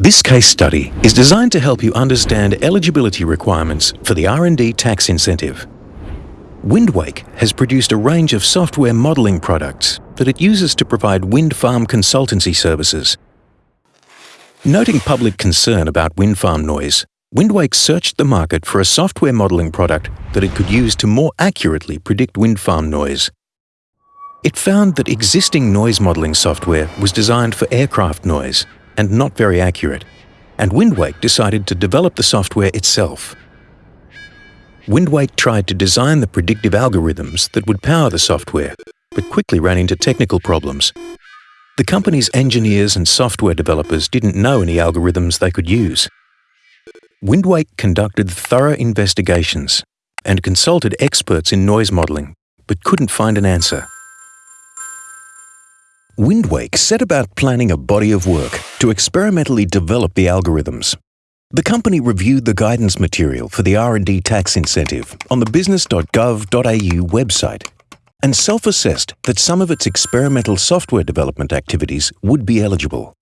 This case study is designed to help you understand eligibility requirements for the R&D tax incentive. Windwake has produced a range of software modelling products that it uses to provide wind farm consultancy services. Noting public concern about wind farm noise, Windwake searched the market for a software modelling product that it could use to more accurately predict wind farm noise. It found that existing noise modelling software was designed for aircraft noise and not very accurate, and Windwake decided to develop the software itself. Windwake tried to design the predictive algorithms that would power the software, but quickly ran into technical problems. The company's engineers and software developers didn't know any algorithms they could use. Windwake conducted thorough investigations and consulted experts in noise modelling, but couldn't find an answer. Windwake set about planning a body of work to experimentally develop the algorithms the company reviewed the guidance material for the R&D tax incentive on the business.gov.au website and self-assessed that some of its experimental software development activities would be eligible.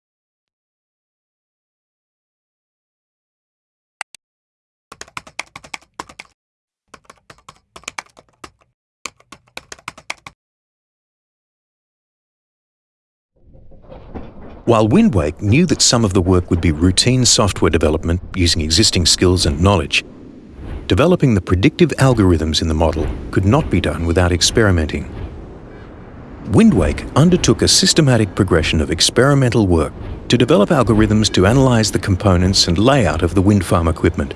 While Windwake knew that some of the work would be routine software development using existing skills and knowledge, developing the predictive algorithms in the model could not be done without experimenting. Windwake undertook a systematic progression of experimental work to develop algorithms to analyze the components and layout of the wind farm equipment,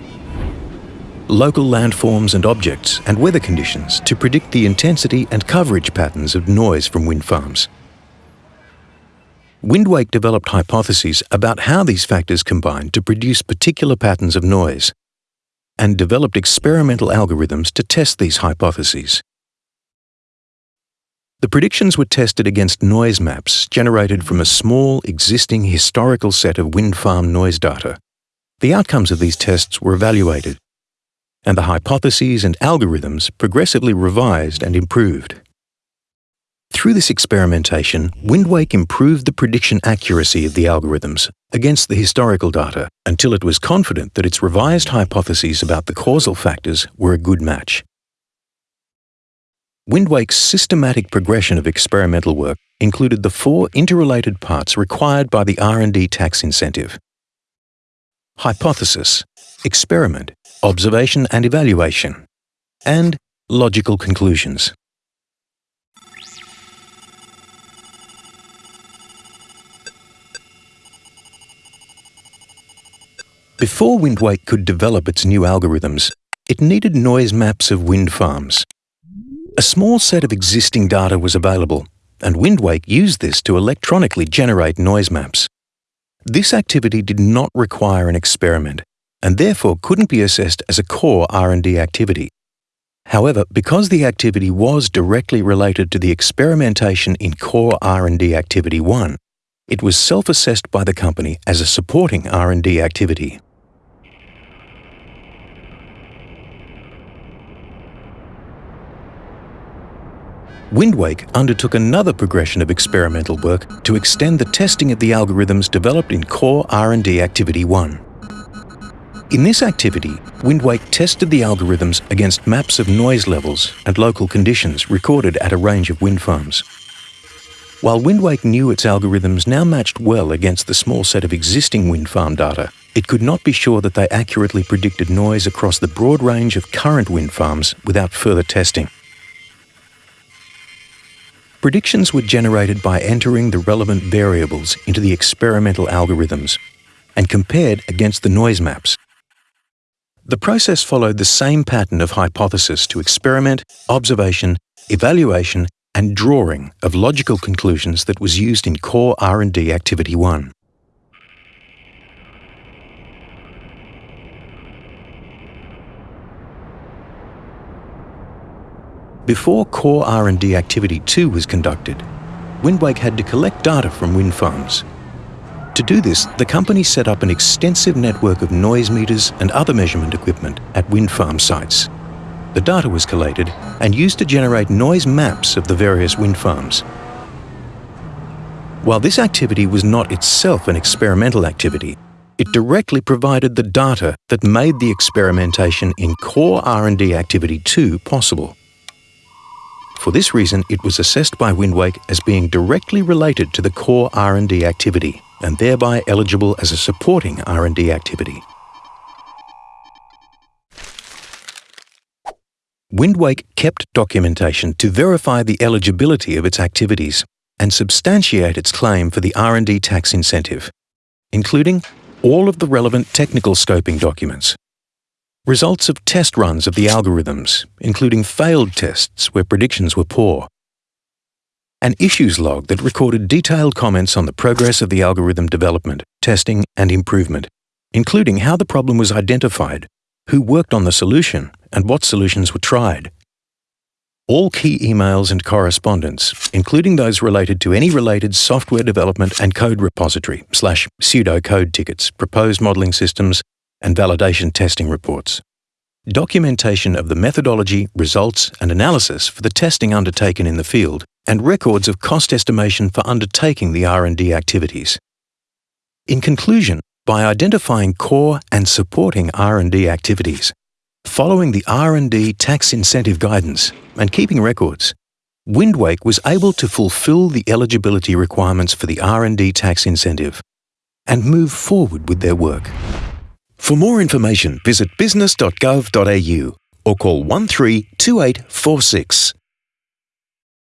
local landforms and objects and weather conditions to predict the intensity and coverage patterns of noise from wind farms. Windwake developed hypotheses about how these factors combine to produce particular patterns of noise, and developed experimental algorithms to test these hypotheses. The predictions were tested against noise maps generated from a small, existing historical set of wind farm noise data. The outcomes of these tests were evaluated, and the hypotheses and algorithms progressively revised and improved. Through this experimentation, Windwake improved the prediction accuracy of the algorithms against the historical data until it was confident that its revised hypotheses about the causal factors were a good match. Windwake's systematic progression of experimental work included the four interrelated parts required by the R&D tax incentive. Hypothesis, experiment, observation and evaluation, and logical conclusions. Before Windwake could develop its new algorithms, it needed noise maps of wind farms. A small set of existing data was available, and Windwake used this to electronically generate noise maps. This activity did not require an experiment, and therefore couldn't be assessed as a core R&D activity. However, because the activity was directly related to the experimentation in core R&D activity 1, it was self-assessed by the company as a supporting R&D activity. Windwake undertook another progression of experimental work to extend the testing of the algorithms developed in core R&D Activity 1. In this activity, Windwake tested the algorithms against maps of noise levels and local conditions recorded at a range of wind farms. While Windwake knew its algorithms now matched well against the small set of existing wind farm data, it could not be sure that they accurately predicted noise across the broad range of current wind farms without further testing. Predictions were generated by entering the relevant variables into the experimental algorithms and compared against the noise maps. The process followed the same pattern of hypothesis to experiment, observation, evaluation and drawing of logical conclusions that was used in core R&D Activity 1. Before core R&D activity 2 was conducted, Windwake had to collect data from wind farms. To do this, the company set up an extensive network of noise meters and other measurement equipment at wind farm sites. The data was collated and used to generate noise maps of the various wind farms. While this activity was not itself an experimental activity, it directly provided the data that made the experimentation in core R&D activity 2 possible. For this reason, it was assessed by Windwake as being directly related to the core R&D activity and thereby eligible as a supporting R&D activity. Windwake kept documentation to verify the eligibility of its activities and substantiate its claim for the R&D tax incentive, including all of the relevant technical scoping documents, results of test runs of the algorithms, including failed tests where predictions were poor, an issues log that recorded detailed comments on the progress of the algorithm development, testing and improvement, including how the problem was identified, who worked on the solution, and what solutions were tried. All key emails and correspondence, including those related to any related software development and code repository slash pseudo code tickets, proposed modeling systems, and validation testing reports. Documentation of the methodology, results, and analysis for the testing undertaken in the field, and records of cost estimation for undertaking the R&D activities. In conclusion, by identifying core and supporting R&D activities, following the R&D tax incentive guidance and keeping records, Windwake was able to fulfill the eligibility requirements for the R&D tax incentive and move forward with their work. For more information, visit business.gov.au or call 132846.